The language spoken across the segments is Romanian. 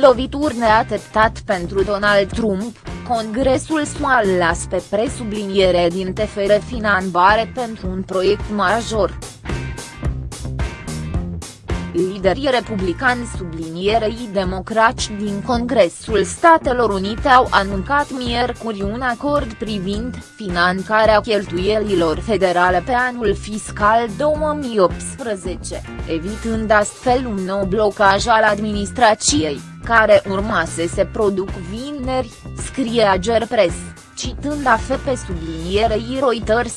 lovituri neateptat pentru Donald Trump, Congresul SUA las pe presubliniere din TFR finanțare pentru un proiect major. Liderii republicani sublinierei democrați din Congresul Statelor Unite au anuncat miercuri un acord privind finanțarea cheltuielilor federale pe anul fiscal 2018, evitând astfel un nou blocaj al administrației, care urma să se produc vineri, scrie Ager Press, citând AFP sublinierei Reuters.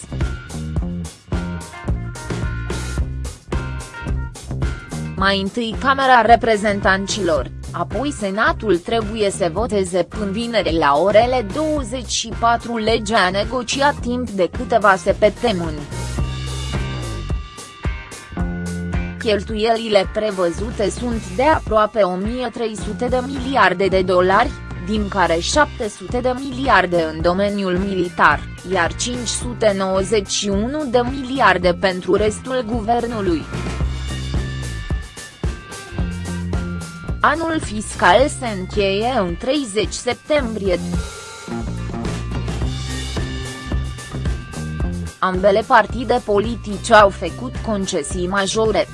Mai întâi Camera Reprezentanților, apoi Senatul trebuie să voteze până vineri la orele 24 legea negociat timp de câteva săptămâni. Cheltuielile prevăzute sunt de aproape 1300 de miliarde de dolari, din care 700 de miliarde în domeniul militar, iar 591 de miliarde pentru restul guvernului. Anul fiscal se încheie în 30 septembrie. Ambele partide politice au făcut concesii majore.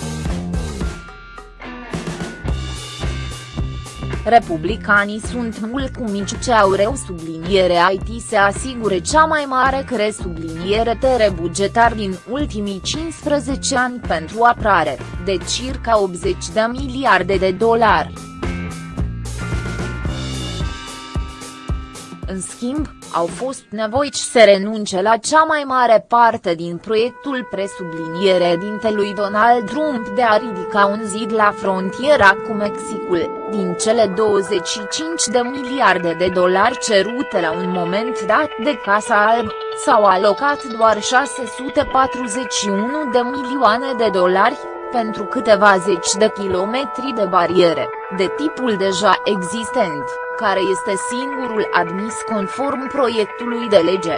Republicanii sunt mulțumiți ce au reu subliniere IT se asigure cea mai mare cre subliniere tere bugetar din ultimii 15 ani pentru apărare, de circa 80 de miliarde de dolari. În schimb, au fost nevoiți să renunce la cea mai mare parte din proiectul presubliniere dintelui Donald Trump de a ridica un zid la frontiera cu Mexicul, din cele 25 de miliarde de dolari cerute la un moment dat de Casa Alb, s-au alocat doar 641 de milioane de dolari, pentru câteva zeci de kilometri de bariere, de tipul deja existent care este singurul admis conform proiectului de lege.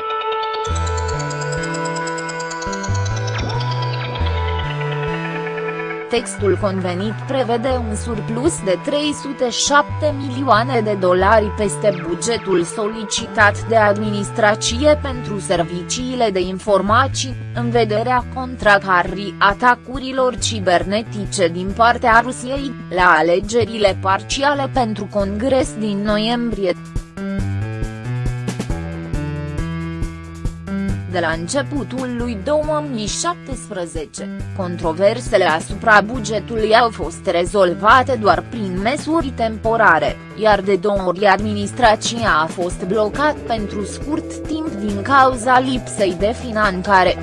Textul convenit prevede un surplus de 307 milioane de dolari peste bugetul solicitat de administrație pentru serviciile de informații, în vederea contracarrii atacurilor cibernetice din partea Rusiei, la alegerile parciale pentru Congres din noiembrie. De la începutul lui 2017, controversele asupra bugetului au fost rezolvate doar prin măsuri temporare, iar de două ori administrația a fost blocat pentru scurt timp din cauza lipsei de finanțare.